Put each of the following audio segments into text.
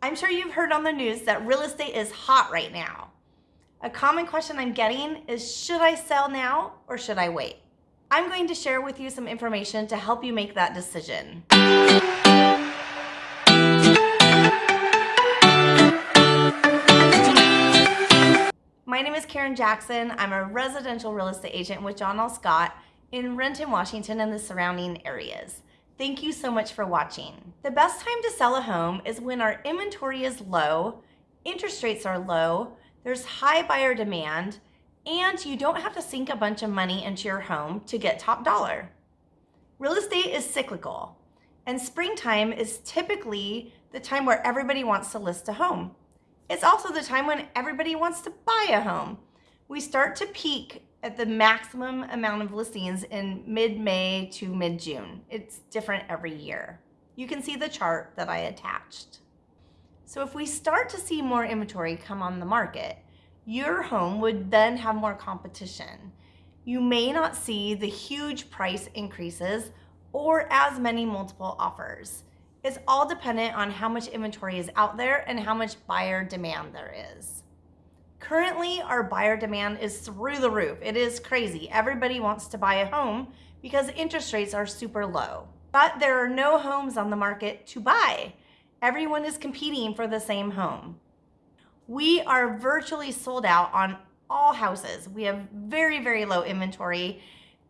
I'm sure you've heard on the news that real estate is hot right now. A common question I'm getting is should I sell now or should I wait? I'm going to share with you some information to help you make that decision. My name is Karen Jackson. I'm a residential real estate agent with John L. Scott in Renton, Washington and the surrounding areas. Thank you so much for watching. The best time to sell a home is when our inventory is low, interest rates are low, there's high buyer demand, and you don't have to sink a bunch of money into your home to get top dollar. Real estate is cyclical, and springtime is typically the time where everybody wants to list a home. It's also the time when everybody wants to buy a home. We start to peak at the maximum amount of listings in mid-May to mid-June. It's different every year. You can see the chart that I attached. So if we start to see more inventory come on the market, your home would then have more competition. You may not see the huge price increases or as many multiple offers. It's all dependent on how much inventory is out there and how much buyer demand there is. Currently, our buyer demand is through the roof. It is crazy. Everybody wants to buy a home because interest rates are super low. But there are no homes on the market to buy. Everyone is competing for the same home. We are virtually sold out on all houses. We have very, very low inventory.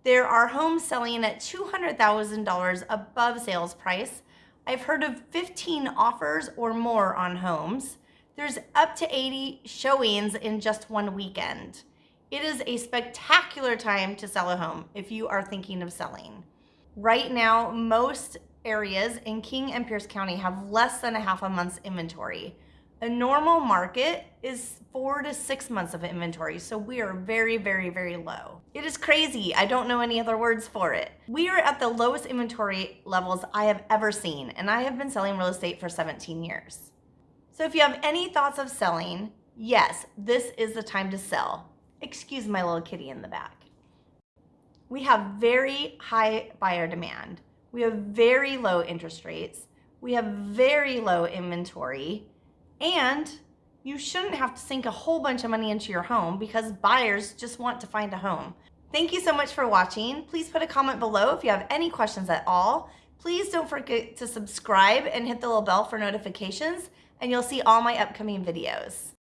There are homes selling at $200,000 above sales price. I've heard of 15 offers or more on homes. There's up to 80 showings in just one weekend. It is a spectacular time to sell a home if you are thinking of selling. Right now, most areas in King and Pierce County have less than a half a month's inventory. A normal market is four to six months of inventory, so we are very, very, very low. It is crazy. I don't know any other words for it. We are at the lowest inventory levels I have ever seen, and I have been selling real estate for 17 years. So if you have any thoughts of selling, yes, this is the time to sell. Excuse my little kitty in the back. We have very high buyer demand. We have very low interest rates. We have very low inventory. And you shouldn't have to sink a whole bunch of money into your home because buyers just want to find a home. Thank you so much for watching. Please put a comment below if you have any questions at all. Please don't forget to subscribe and hit the little bell for notifications and you'll see all my upcoming videos.